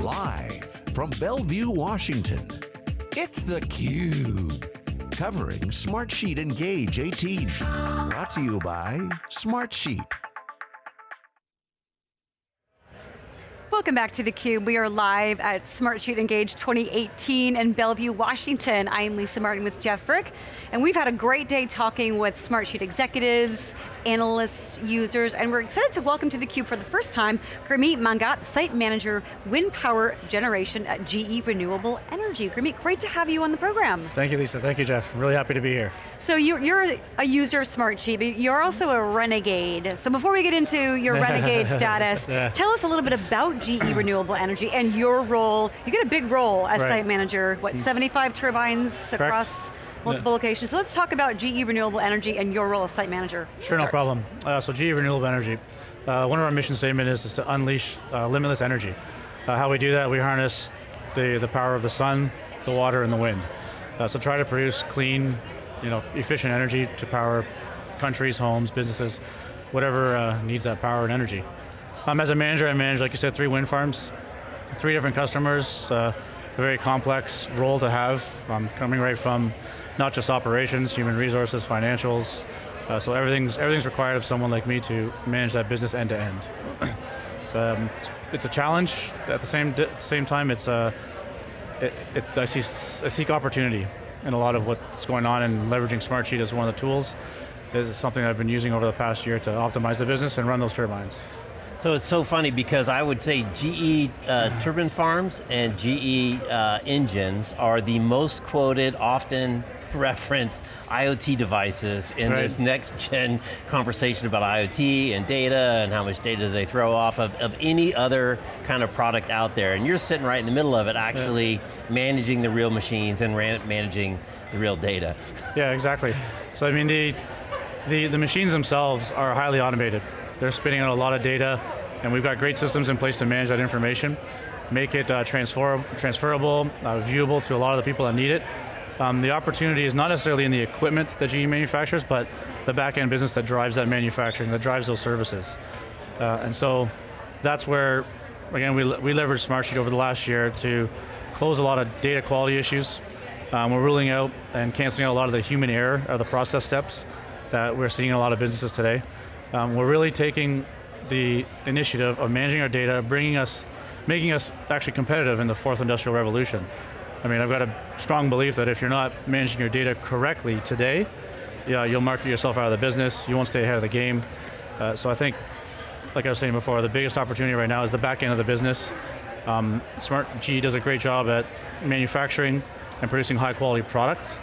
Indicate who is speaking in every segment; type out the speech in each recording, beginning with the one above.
Speaker 1: Live from Bellevue, Washington, it's theCUBE. Covering Smartsheet Engage 18. Brought to you by Smartsheet.
Speaker 2: Welcome back to theCUBE. We are live at Smartsheet Engage 2018 in Bellevue, Washington. I am Lisa Martin with Jeff Frick, and we've had a great day talking with Smartsheet executives, analysts, users, and we're excited to welcome to theCUBE for the first time, Gurmeet Mangat, Site Manager, Wind Power Generation at GE Renewable Energy. Gurmeet, great to have you on the program.
Speaker 3: Thank you, Lisa. Thank you, Jeff. I'm really happy to be here.
Speaker 2: So you're, you're a user of Smartsheet, but you're also a renegade. So before we get into your renegade status, tell us a little bit about GE Renewable Energy and your role. You get a big role as right. site manager, what, mm. 75 turbines Correct. across multiple yeah. locations. So let's talk about GE Renewable Energy and your role as site manager.
Speaker 3: Sure, no problem. Uh, so GE Renewable Energy, uh, one of our mission statements is, is to unleash uh, limitless energy. Uh, how we do that, we harness the, the power of the sun, the water, and the wind. Uh, so try to produce clean, you know, efficient energy to power countries, homes, businesses, whatever uh, needs that power and energy. Um, as a manager, I manage, like you said, three wind farms, three different customers, a very complex role to have, um, coming right from not just operations, human resources, financials. Uh, so everything's, everything's required of someone like me to manage that business end to end. so um, it's, it's, a challenge. At the same same time, it's a, uh, it, it, I, see, I seek opportunity in a lot of what's going on and leveraging Smartsheet as one of the tools is something I've been using over the past year to optimize the business and run those turbines.
Speaker 4: So it's so funny because I would say GE uh, turbine farms and GE uh, engines are the most quoted, often referenced IoT devices in right. this next gen conversation about IoT and data and how much data they throw off of, of any other kind of product out there. And you're sitting right in the middle of it, actually yeah. managing the real machines and managing the real data.
Speaker 3: Yeah, exactly. So I mean, the, the, the machines themselves are highly automated. They're spitting out a lot of data, and we've got great systems in place to manage that information, make it uh, transfer, transferable, uh, viewable to a lot of the people that need it, um, the opportunity is not necessarily in the equipment that GE manufactures, but the back end business that drives that manufacturing, that drives those services. Uh, and so that's where, again, we, we leveraged Smartsheet over the last year to close a lot of data quality issues. Um, we're ruling out and canceling out a lot of the human error of the process steps that we're seeing in a lot of businesses today. Um, we're really taking the initiative of managing our data, bringing us, making us actually competitive in the fourth industrial revolution. I mean, I've got a strong belief that if you're not managing your data correctly today, yeah, you'll market yourself out of the business, you won't stay ahead of the game. Uh, so I think, like I was saying before, the biggest opportunity right now is the back end of the business. Um, Smart G does a great job at manufacturing and producing high quality products.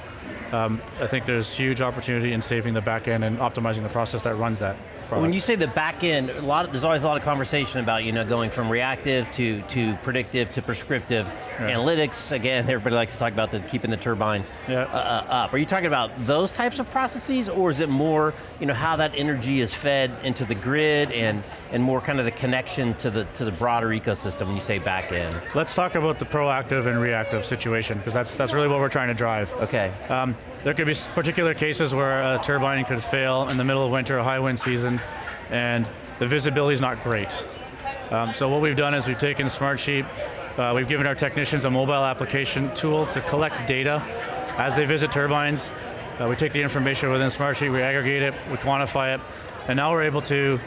Speaker 3: Um, I think there's huge opportunity in saving the back end and optimizing the process that runs that.
Speaker 4: Product. When you say the back end, a lot of, there's always a lot of conversation about you know going from reactive to, to predictive to prescriptive yeah. analytics. Again, everybody likes to talk about the keeping the turbine yeah. uh, uh up. Are you talking about those types of processes, or is it more you know how that energy is fed into the grid and and more kind of the connection to the to the broader ecosystem when you say back end?
Speaker 3: Let's talk about the proactive and reactive situation because that's that's really what we're trying to drive.
Speaker 4: Okay. Um,
Speaker 3: there could be particular cases where a turbine could fail in the middle of winter, a high wind season, and the visibility is not great. Um, so what we've done is we've taken Smartsheet, uh, we've given our technicians a mobile application tool to collect data as they visit turbines. Uh, we take the information within Smartsheet, we aggregate it, we quantify it, and now we're able to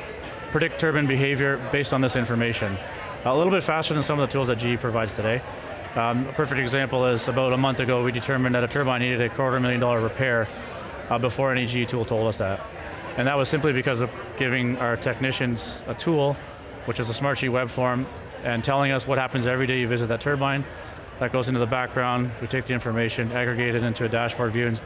Speaker 3: predict turbine behavior based on this information. A little bit faster than some of the tools that GE provides today. Um, a perfect example is about a month ago we determined that a turbine needed a quarter million dollar repair uh, before any GE tool told us that. And that was simply because of giving our technicians a tool, which is a Smartsheet web form, and telling us what happens every day you visit that turbine. That goes into the background, we take the information, aggregate it into a dashboard view, and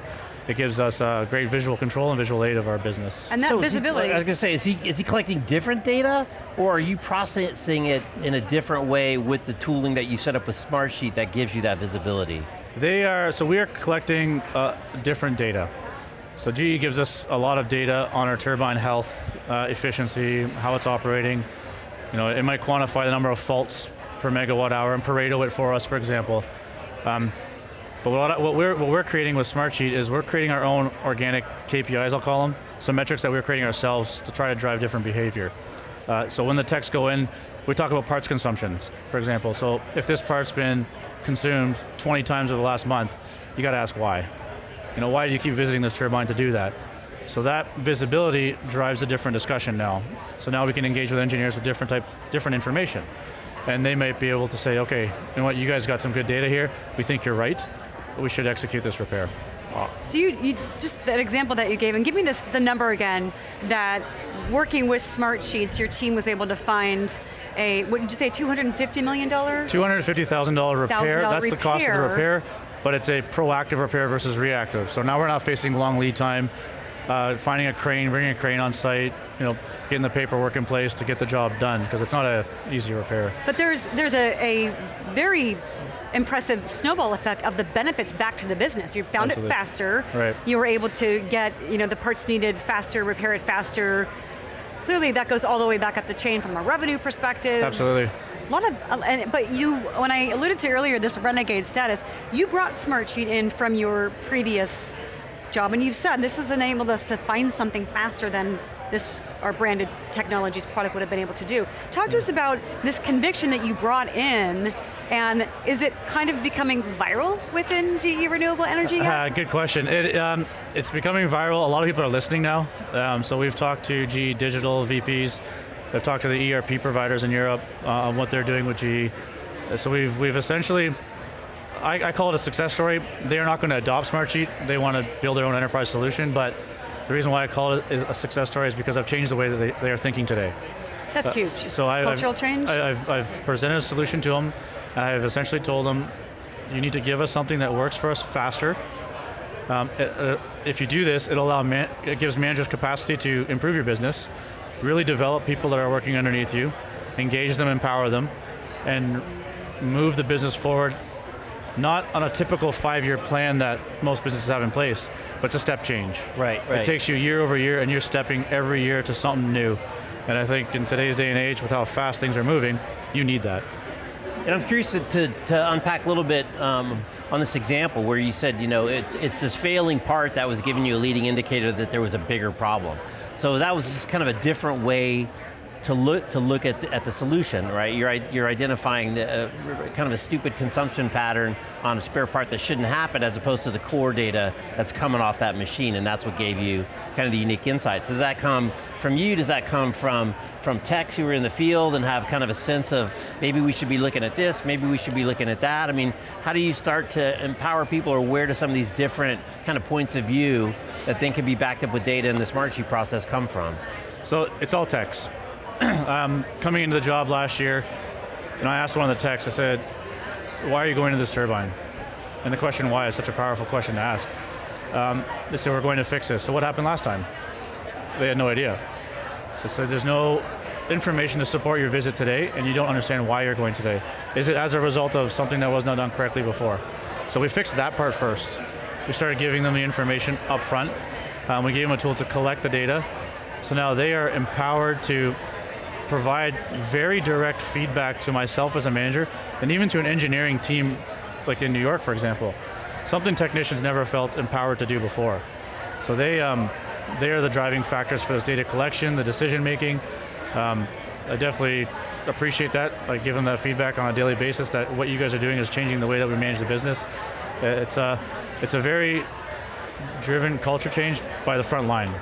Speaker 3: it gives us uh, great visual control and visual aid of our business.
Speaker 2: And that so visibility.
Speaker 4: He, I was going to say, is he, is he collecting different data, or are you processing it in a different way with the tooling that you set up with Smartsheet that gives you that visibility?
Speaker 3: They are, so we are collecting uh, different data. So GE gives us a lot of data on our turbine health, uh, efficiency, how it's operating. You know, it might quantify the number of faults per megawatt hour and Pareto it for us, for example. Um, but what, what, we're, what we're creating with Smartsheet is we're creating our own organic KPIs, I'll call them, some metrics that we're creating ourselves to try to drive different behavior. Uh, so when the techs go in, we talk about parts consumptions, for example. So if this part's been consumed 20 times over the last month, you got to ask why. You know, why do you keep visiting this turbine to do that? So that visibility drives a different discussion now. So now we can engage with engineers with different type, different information. And they might be able to say, okay, you know what, you guys got some good data here, we think you're right, we should execute this repair.
Speaker 2: So you, you, just that example that you gave, and give me this the number again, that working with Smartsheets, your team was able to find a, what did you say, $250 million?
Speaker 3: $250,000 repair,
Speaker 2: $1,000
Speaker 3: that's the cost of the
Speaker 2: repair,
Speaker 3: but it's a proactive repair versus reactive. So now we're not facing long lead time, uh, finding a crane, bringing a crane on site, you know, getting the paperwork in place to get the job done, because it's not an easy repair.
Speaker 2: But there's there's a, a very impressive snowball effect of the benefits back to the business. You found
Speaker 3: Absolutely.
Speaker 2: it faster.
Speaker 3: Right.
Speaker 2: You were able to get you know the parts needed faster, repair it faster. Clearly, that goes all the way back up the chain from a revenue perspective.
Speaker 3: Absolutely.
Speaker 2: A lot of, uh, and, but you, when I alluded to earlier this renegade status, you brought Smartsheet in from your previous job, and you've said this has enabled us to find something faster than this our branded technologies product would have been able to do. Talk to us about this conviction that you brought in, and is it kind of becoming viral within GE Renewable Energy?
Speaker 3: Uh, good question. It, um, it's becoming viral. A lot of people are listening now. Um, so we've talked to GE Digital VPs. I've talked to the ERP providers in Europe uh, on what they're doing with GE. So we've, we've essentially, I, I call it a success story. They're not going to adopt Smartsheet. They want to build their own enterprise solution. But the reason why I call it a success story is because I've changed the way that they, they are thinking today.
Speaker 2: That's huge.
Speaker 3: So I,
Speaker 2: Cultural
Speaker 3: I've,
Speaker 2: change?
Speaker 3: I, I've, I've presented a solution to them. I've essentially told them, you need to give us something that works for us faster. Um, it- uh, if you do this, it'll allow man, it gives managers capacity to improve your business, really develop people that are working underneath you, engage them, empower them, and move the business forward. Not on a typical five-year plan that most businesses have in place, but it's a step change.
Speaker 4: Right, right.
Speaker 3: It takes you year over year, and you're stepping every year to something new. And I think in today's day and age, with how fast things are moving, you need that.
Speaker 4: And I'm curious to, to, to unpack a little bit um, on this example where you said, you know, it's, it's this failing part that was giving you a leading indicator that there was a bigger problem. So that was just kind of a different way to look to look at the, at the solution, right? You're you're identifying the, uh, kind of a stupid consumption pattern on a spare part that shouldn't happen, as opposed to the core data that's coming off that machine, and that's what gave you kind of the unique insight. So does that come from you? Does that come from from techs who are in the field and have kind of a sense of maybe we should be looking at this, maybe we should be looking at that? I mean, how do you start to empower people, or where do some of these different kind of points of view that then can be backed up with data in the Smartsheet process come from?
Speaker 3: So it's all techs. um, coming into the job last year, and I asked one of the techs, I said, why are you going to this turbine? And the question why is such a powerful question to ask. Um, they said, we're going to fix this. So what happened last time? They had no idea. So, so there's no information to support your visit today, and you don't understand why you're going today. Is it as a result of something that was not done correctly before? So we fixed that part first. We started giving them the information up front. Um, we gave them a tool to collect the data. So now they are empowered to provide very direct feedback to myself as a manager, and even to an engineering team, like in New York, for example. Something technicians never felt empowered to do before. So they, um, they are the driving factors for this data collection, the decision making. Um, I definitely appreciate that. like give them that feedback on a daily basis that what you guys are doing is changing the way that we manage the business. Uh, It's a, it's a very driven culture change by the front line.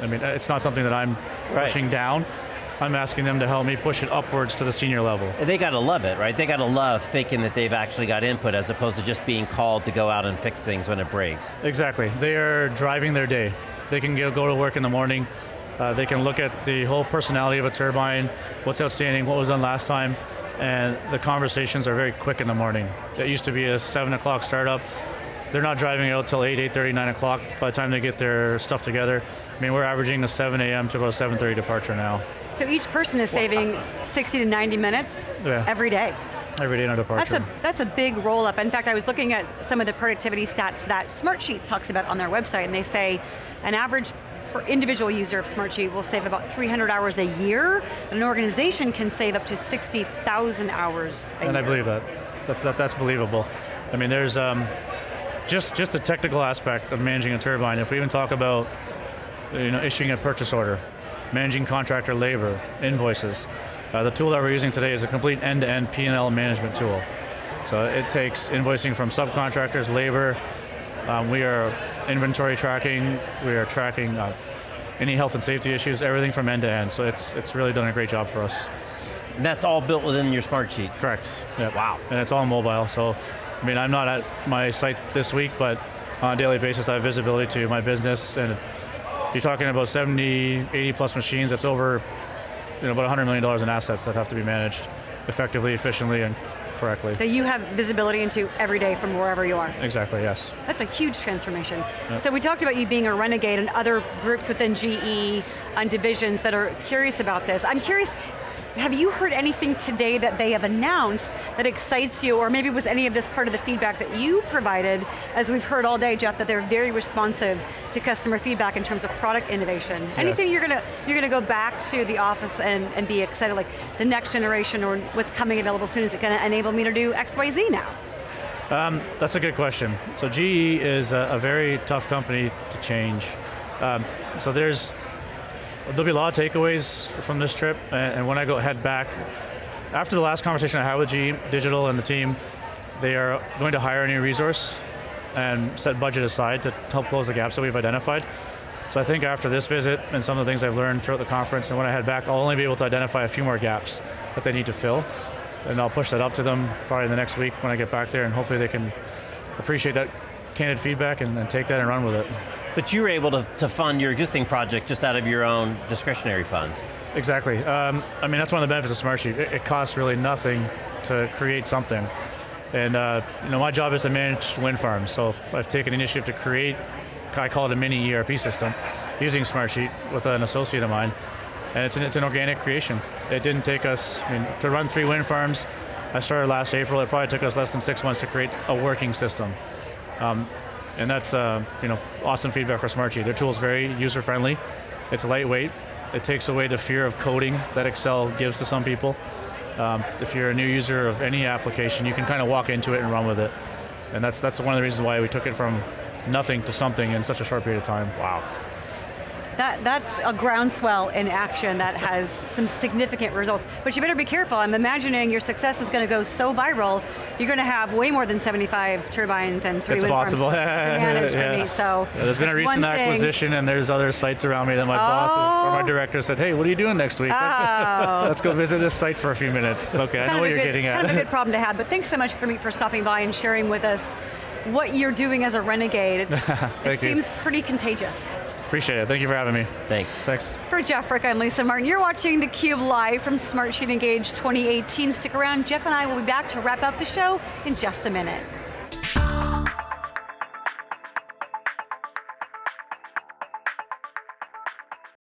Speaker 3: I mean, it's not something that I'm
Speaker 4: Right.
Speaker 3: pushing down. I'm asking them to help me push it upwards to the senior level.
Speaker 4: They got to love it, right? They got to love thinking that they've actually got input as opposed to just being called to go out and fix things when it breaks.
Speaker 3: Exactly. They are driving their day. They can go go to work in the morning. Uh, they can look at the whole personality of a turbine, what's outstanding, what was done last time, and the conversations are very quick in the morning. It used to be a 7 o'clock startup. They're not driving out till 8, 8.30, 9 o'clock by the time they get their stuff together. I mean, we're averaging a 7 a.m. to about 7.30 departure now,
Speaker 2: So each person is saving 60 to 90 minutes
Speaker 3: Yeah.
Speaker 2: every day.
Speaker 3: every day in a departure.
Speaker 2: That's a, that's a big roll up. In fact, I was looking at some of the productivity stats that Smartsheet talks about on their website, and they say an average per individual user of Smartsheet will save about 300 hours a year. An organization can save up to 60,000 hours a
Speaker 3: and I believe that. That's that, that's believable. I mean, there's um, just just the technical aspect of managing a turbine. If we even talk about you know issuing a purchase order, managing contractor labor, invoices, Uh, the tool that we're using today is a complete end-to-end P&L management tool. So it takes invoicing from subcontractors, labor, um, we are inventory tracking, we are tracking uh, any health and safety issues, everything from end to end. So it's, it's really done a great job for us.
Speaker 4: And that's all built within your Smartsheet?
Speaker 3: Correct, yep.
Speaker 4: Wow.
Speaker 3: And it's all mobile, so I mean, I'm not at my site this week, but on a daily basis I have visibility to my business and you're talking about 70, 80 plus machines, that's over you know, about $100 million in assets that have to be managed effectively, efficiently, and correctly.
Speaker 2: That you have visibility into every day from wherever you are.
Speaker 3: Exactly, yes.
Speaker 2: That's a huge transformation.
Speaker 3: Yep.
Speaker 2: So we talked about you being a renegade and other groups within GE and divisions that are curious about this. I'm curious, have you heard anything today that they have announced that excites you, or maybe was any of this part of the feedback that you provided, as we've heard all day, Jeff, that they're very responsive to customer feedback in terms of product innovation.
Speaker 3: Yeah.
Speaker 2: Anything you're going to you're going to go back to the office and, and be excited, like the next generation or what's coming available soon, is it going to enable me to do X, Y, Z now?
Speaker 3: Um, that's a good question. So GE is a, a very tough company to change. Um, so there's, there'll be a lot of takeaways from this trip, and, when I go head back, after the last conversation I had with GE Digital and the team, they are going to hire a new resource and set budget aside to help close the gaps that we've identified. So I think after this visit and some of the things I've learned throughout the conference and when I head back, I'll only be able to identify a few more gaps that they need to fill. And I'll push that up to them probably in the next week when I get back there and hopefully they can appreciate that candid feedback and, and take that and run with it.
Speaker 4: But you were able to, to fund your existing project just out of your own discretionary funds.
Speaker 3: Exactly. Um, I mean, that's one of the benefits of Smartsheet. It, it costs really nothing to create something. And uh, you know, my job is to manage wind farms, so I've taken initiative to create, I call it a mini ERP system, using Smartsheet with an associate of mine. And it's an, it's an organic creation. It didn't take us, I mean, to run three wind farms, I started last April, it probably took us less than six months to create a working system. Um, and that's uh, you know, awesome feedback for Smartsheet. Their tool is very user-friendly, it's lightweight, it takes away the fear of coding that Excel gives to some people. Um, if you're a new user of any application, you can kind of walk into it and run with it. And that's, that's one of the reasons why we took it from nothing to something in such a short period of time. Wow.
Speaker 2: That, that's a groundswell in action that has some significant results. But you better be careful, I'm imagining your success is going to go so viral, you're going to have way more than 75 turbines and three
Speaker 3: It's
Speaker 2: wind
Speaker 3: possible.
Speaker 2: farms to manage,
Speaker 3: yeah.
Speaker 2: right? So
Speaker 3: Yeah, there's been a recent
Speaker 2: one thing.
Speaker 3: acquisition and there's other sites around me that my bosses or
Speaker 2: Oh.
Speaker 3: my director said, hey, what are you doing next week?
Speaker 2: Oh.
Speaker 3: Let's go visit this site for a few minutes. Okay, I
Speaker 2: Kind
Speaker 3: know
Speaker 2: of
Speaker 3: what
Speaker 2: a
Speaker 3: you're
Speaker 2: good-
Speaker 3: getting at.
Speaker 2: Kind of a good problem to have, but thanks so much, Gurmeet, for stopping by and sharing with us what you're doing as a renegade. It's, it
Speaker 3: you.
Speaker 2: seems pretty contagious.
Speaker 3: Appreciate it, thank you for having me.
Speaker 4: Thanks.
Speaker 3: Thanks.
Speaker 2: For Jeff Frick, I'm Lisa Martin. You're watching theCUBE live from Smartsheet Engage 2018. Stick around, Jeff and I will be back to wrap up the show in just a minute.